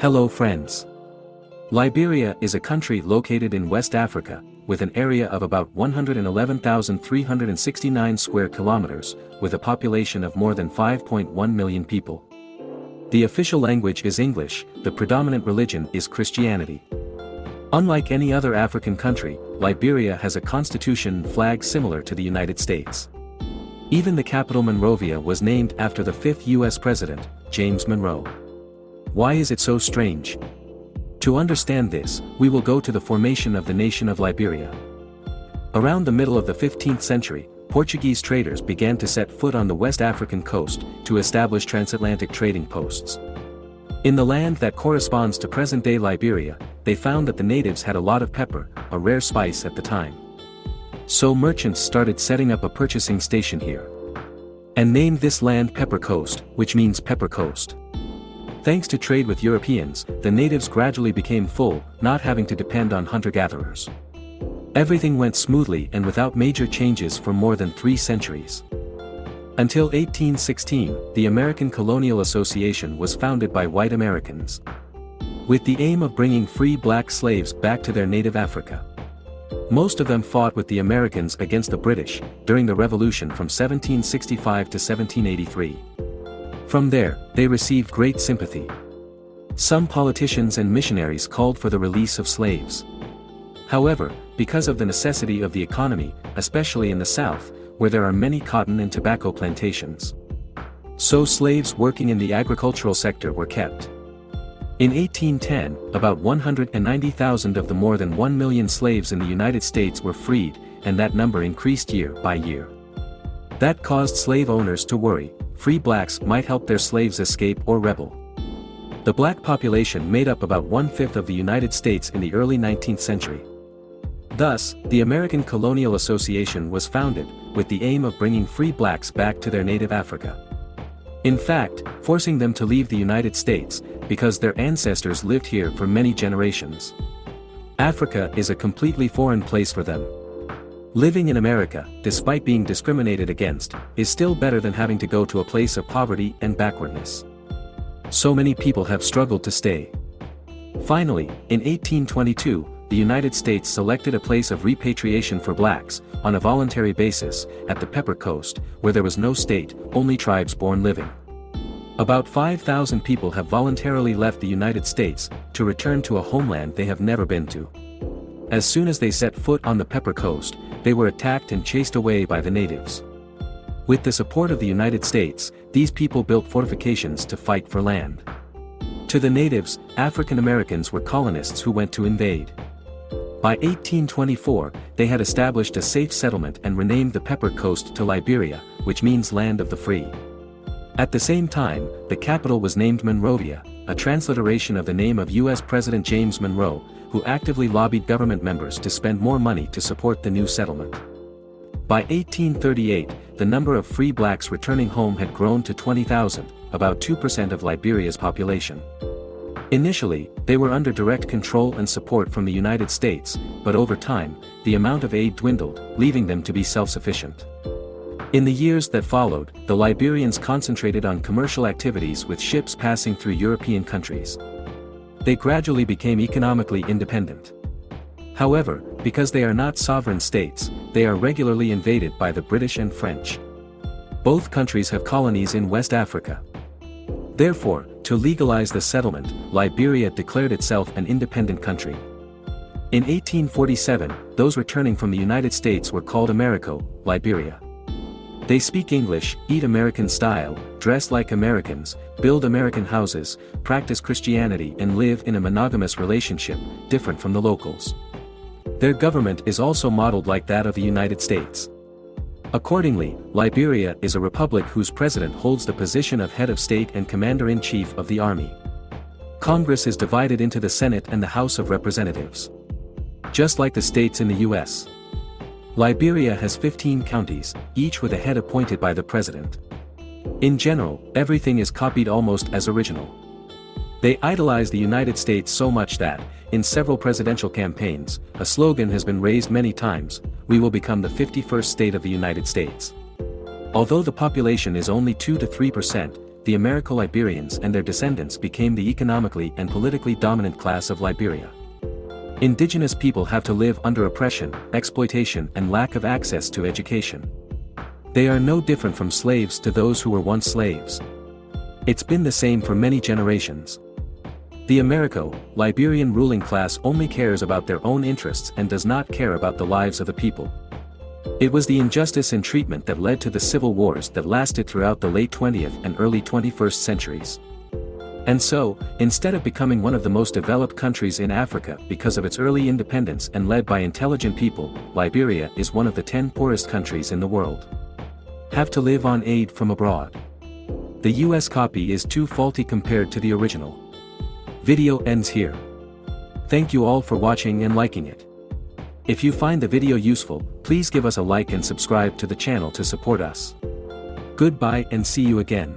Hello friends. Liberia is a country located in West Africa, with an area of about 111,369 square kilometers, with a population of more than 5.1 million people. The official language is English, the predominant religion is Christianity. Unlike any other African country, Liberia has a constitution flag similar to the United States. Even the capital Monrovia was named after the fifth U.S. President, James Monroe. Why is it so strange? To understand this, we will go to the formation of the nation of Liberia. Around the middle of the 15th century, Portuguese traders began to set foot on the West African coast to establish transatlantic trading posts. In the land that corresponds to present-day Liberia, they found that the natives had a lot of pepper, a rare spice at the time. So merchants started setting up a purchasing station here. And named this land Pepper Coast, which means Pepper Coast. Thanks to trade with Europeans, the natives gradually became full, not having to depend on hunter-gatherers. Everything went smoothly and without major changes for more than three centuries. Until 1816, the American Colonial Association was founded by white Americans. With the aim of bringing free black slaves back to their native Africa. Most of them fought with the Americans against the British, during the Revolution from 1765 to 1783. From there, they received great sympathy. Some politicians and missionaries called for the release of slaves. However, because of the necessity of the economy, especially in the South, where there are many cotton and tobacco plantations. So slaves working in the agricultural sector were kept. In 1810, about 190,000 of the more than 1 million slaves in the United States were freed, and that number increased year by year. That caused slave owners to worry, free blacks might help their slaves escape or rebel. The black population made up about one-fifth of the United States in the early 19th century. Thus, the American Colonial Association was founded, with the aim of bringing free blacks back to their native Africa. In fact, forcing them to leave the United States, because their ancestors lived here for many generations. Africa is a completely foreign place for them. Living in America, despite being discriminated against, is still better than having to go to a place of poverty and backwardness. So many people have struggled to stay. Finally, in 1822, the United States selected a place of repatriation for blacks, on a voluntary basis, at the Pepper Coast, where there was no state, only tribes born living. About 5,000 people have voluntarily left the United States, to return to a homeland they have never been to. As soon as they set foot on the Pepper Coast, they were attacked and chased away by the natives. With the support of the United States, these people built fortifications to fight for land. To the natives, African Americans were colonists who went to invade. By 1824, they had established a safe settlement and renamed the Pepper Coast to Liberia, which means land of the free. At the same time, the capital was named Monrovia, a transliteration of the name of U.S. President James Monroe, who actively lobbied government members to spend more money to support the new settlement. By 1838, the number of free blacks returning home had grown to 20,000, about 2% of Liberia's population. Initially, they were under direct control and support from the United States, but over time, the amount of aid dwindled, leaving them to be self-sufficient. In the years that followed, the Liberians concentrated on commercial activities with ships passing through European countries they gradually became economically independent. However, because they are not sovereign states, they are regularly invaded by the British and French. Both countries have colonies in West Africa. Therefore, to legalize the settlement, Liberia declared itself an independent country. In 1847, those returning from the United States were called Americo, Liberia. They speak English, eat American style, dress like Americans, build American houses, practice Christianity and live in a monogamous relationship, different from the locals. Their government is also modeled like that of the United States. Accordingly, Liberia is a republic whose president holds the position of head of state and commander-in-chief of the army. Congress is divided into the Senate and the House of Representatives. Just like the states in the U.S. Liberia has 15 counties, each with a head appointed by the president. In general, everything is copied almost as original. They idolize the United States so much that, in several presidential campaigns, a slogan has been raised many times, we will become the 51st state of the United States. Although the population is only 2 to 3%, the Americo-Liberians and their descendants became the economically and politically dominant class of Liberia. Indigenous people have to live under oppression, exploitation and lack of access to education. They are no different from slaves to those who were once slaves. It's been the same for many generations. The Americo, Liberian ruling class only cares about their own interests and does not care about the lives of the people. It was the injustice in treatment that led to the civil wars that lasted throughout the late 20th and early 21st centuries. And so, instead of becoming one of the most developed countries in Africa because of its early independence and led by intelligent people, Liberia is one of the 10 poorest countries in the world. Have to live on aid from abroad. The US copy is too faulty compared to the original. Video ends here. Thank you all for watching and liking it. If you find the video useful, please give us a like and subscribe to the channel to support us. Goodbye and see you again.